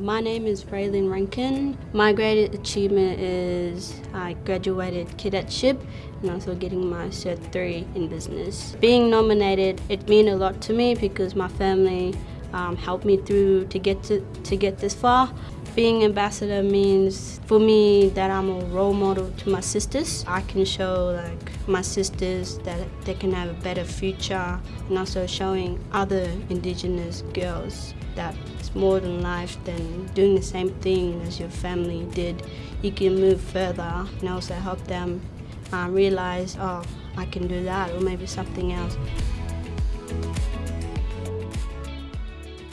My name is Raylene Rankin. My greatest achievement is I graduated cadetship and also getting my Cert 3 in business. Being nominated, it means a lot to me because my family um, helped me through to get to, to get this far. Being ambassador means for me that I'm a role model to my sisters. I can show like my sisters that they can have a better future and also showing other indigenous girls that it's more than life than doing the same thing as your family did. You can move further and also help them uh, realize, oh, I can do that or maybe something else.